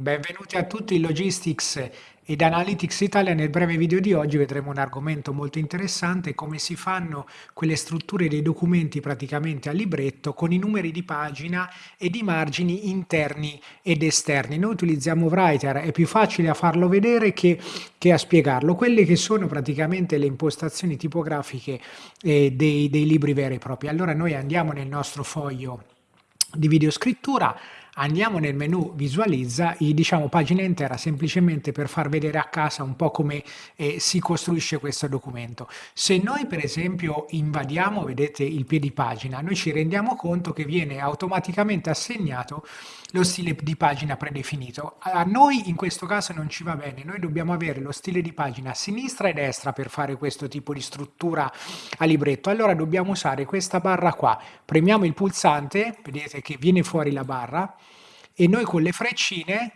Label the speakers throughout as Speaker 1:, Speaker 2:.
Speaker 1: Benvenuti a tutti in Logistics ed Analytics Italia. Nel breve video di oggi vedremo un argomento molto interessante, come si fanno quelle strutture dei documenti praticamente a libretto con i numeri di pagina e di margini interni ed esterni. Noi utilizziamo Writer, è più facile a farlo vedere che, che a spiegarlo. Quelle che sono praticamente le impostazioni tipografiche eh, dei, dei libri veri e propri. Allora noi andiamo nel nostro foglio di videoscrittura andiamo nel menu visualizza e diciamo pagina intera semplicemente per far vedere a casa un po' come eh, si costruisce questo documento. Se noi per esempio invadiamo, vedete il piedi pagina, noi ci rendiamo conto che viene automaticamente assegnato lo stile di pagina predefinito. A noi in questo caso non ci va bene, noi dobbiamo avere lo stile di pagina sinistra e destra per fare questo tipo di struttura a libretto. Allora dobbiamo usare questa barra qua, premiamo il pulsante, vedete che viene fuori la barra, e noi con le freccine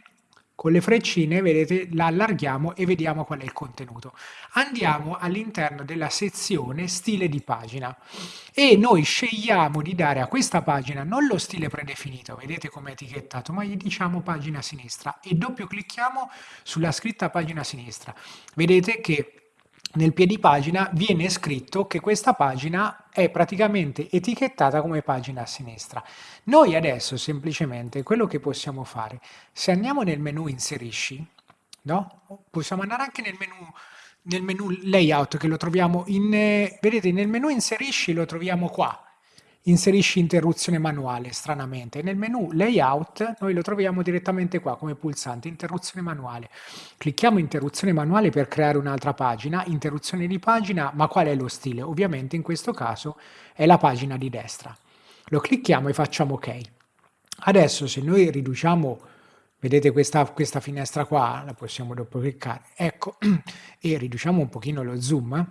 Speaker 1: con le freccine, vedete, la allarghiamo e vediamo qual è il contenuto. Andiamo all'interno della sezione stile di pagina e noi scegliamo di dare a questa pagina non lo stile predefinito, vedete come è etichettato, ma gli diciamo pagina sinistra e doppio clicchiamo sulla scritta pagina sinistra. Vedete che nel piedipagina viene scritto che questa pagina è praticamente etichettata come pagina a sinistra. Noi adesso semplicemente quello che possiamo fare, se andiamo nel menu inserisci, no? possiamo andare anche nel menu, nel menu layout che lo troviamo in, eh, vedete nel menu inserisci lo troviamo qua, inserisci interruzione manuale, stranamente. Nel menu layout noi lo troviamo direttamente qua come pulsante, interruzione manuale. Clicchiamo interruzione manuale per creare un'altra pagina, interruzione di pagina, ma qual è lo stile? Ovviamente in questo caso è la pagina di destra. Lo clicchiamo e facciamo ok. Adesso se noi riduciamo, vedete questa, questa finestra qua, la possiamo dopo cliccare, ecco, e riduciamo un pochino lo zoom,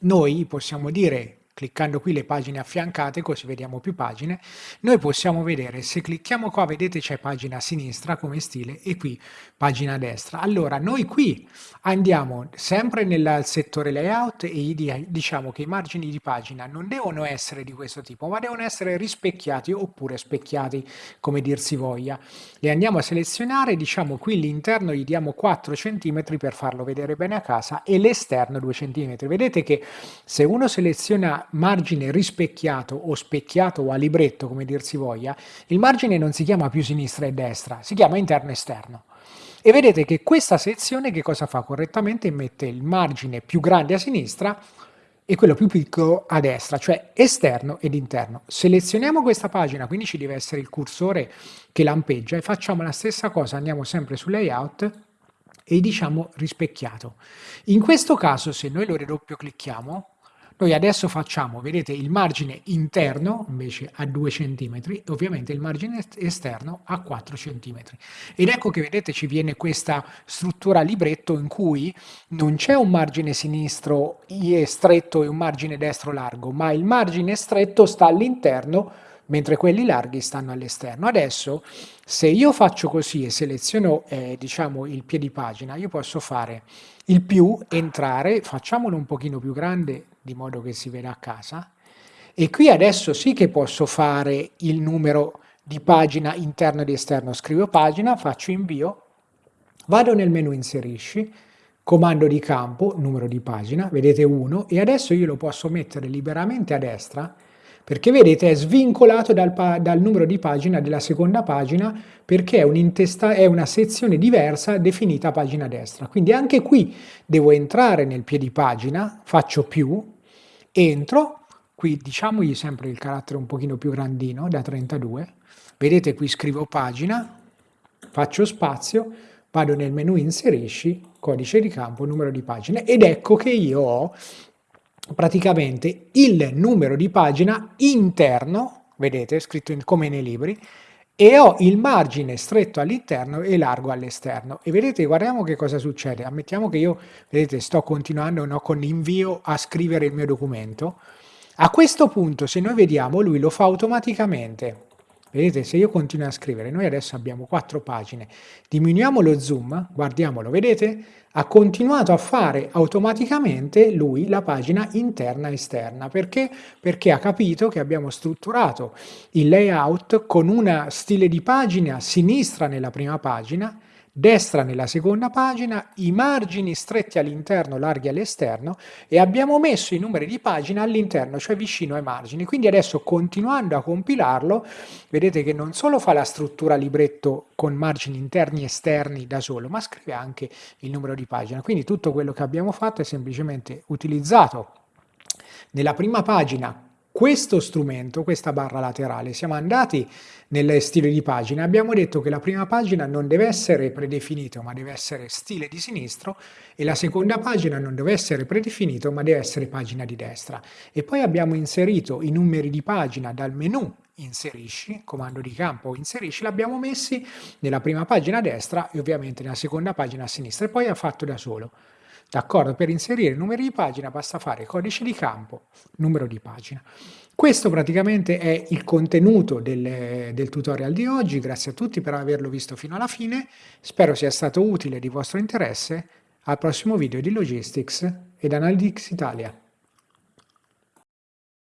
Speaker 1: noi possiamo dire cliccando qui le pagine affiancate, così vediamo più pagine, noi possiamo vedere, se clicchiamo qua, vedete c'è pagina a sinistra come stile e qui pagina a destra. Allora, noi qui andiamo sempre nel settore layout e diciamo che i margini di pagina non devono essere di questo tipo, ma devono essere rispecchiati oppure specchiati, come dir si voglia. Li andiamo a selezionare, diciamo qui l'interno gli diamo 4 cm per farlo vedere bene a casa e l'esterno 2 cm. Vedete che se uno seleziona margine rispecchiato o specchiato o a libretto, come dir si voglia, il margine non si chiama più sinistra e destra, si chiama interno e esterno. E vedete che questa sezione che cosa fa correttamente? Mette il margine più grande a sinistra e quello più piccolo a destra, cioè esterno ed interno. Selezioniamo questa pagina, quindi ci deve essere il cursore che lampeggia e facciamo la stessa cosa, andiamo sempre su layout e diciamo rispecchiato. In questo caso se noi lo ridoppio clicchiamo, noi adesso facciamo, vedete, il margine interno invece a 2 cm e ovviamente il margine esterno a 4 cm. Ed ecco che vedete ci viene questa struttura libretto in cui non c'è un margine sinistro stretto e un margine destro largo, ma il margine stretto sta all'interno mentre quelli larghi stanno all'esterno. Adesso, se io faccio così e seleziono eh, diciamo, il piedi pagina, io posso fare il più, entrare, facciamolo un pochino più grande di modo che si veda a casa. E qui adesso sì che posso fare il numero di pagina interno ed esterno. Scrivo pagina, faccio invio, vado nel menu inserisci, comando di campo, numero di pagina, vedete 1, e adesso io lo posso mettere liberamente a destra, perché vedete è svincolato dal, dal numero di pagina della seconda pagina, perché è, un è una sezione diversa definita pagina destra. Quindi anche qui devo entrare nel piedi pagina, faccio più, entro, qui diciamogli sempre il carattere un pochino più grandino, da 32, vedete qui scrivo pagina, faccio spazio, vado nel menu inserisci, codice di campo, numero di pagine ed ecco che io ho praticamente il numero di pagina interno, vedete scritto in, come nei libri, e ho il margine stretto all'interno e largo all'esterno. E vedete, guardiamo che cosa succede. Ammettiamo che io, vedete, sto continuando no, con l'invio a scrivere il mio documento. A questo punto, se noi vediamo, lui lo fa automaticamente. Vedete, se io continuo a scrivere, noi adesso abbiamo quattro pagine, diminuiamo lo zoom, guardiamolo, vedete? Ha continuato a fare automaticamente lui la pagina interna e esterna. Perché? Perché ha capito che abbiamo strutturato il layout con una stile di pagina sinistra nella prima pagina, destra nella seconda pagina, i margini stretti all'interno, larghi all'esterno e abbiamo messo i numeri di pagina all'interno, cioè vicino ai margini. Quindi adesso continuando a compilarlo, vedete che non solo fa la struttura libretto con margini interni e esterni da solo, ma scrive anche il numero di pagina. Quindi tutto quello che abbiamo fatto è semplicemente utilizzato nella prima pagina questo strumento, questa barra laterale, siamo andati nel stile di pagina, abbiamo detto che la prima pagina non deve essere predefinito ma deve essere stile di sinistro e la seconda pagina non deve essere predefinito ma deve essere pagina di destra. E poi abbiamo inserito i numeri di pagina dal menu inserisci, comando di campo inserisci, l'abbiamo messi nella prima pagina a destra e ovviamente nella seconda pagina a sinistra e poi ha fatto da solo. D'accordo? Per inserire numeri di pagina basta fare codice di campo, numero di pagina. Questo praticamente è il contenuto del, del, tutorial di oggi, grazie a tutti per averlo visto fino alla fine, spero sia stato utile e di vostro interesse, al prossimo video di Logistics ed Analytics Italia.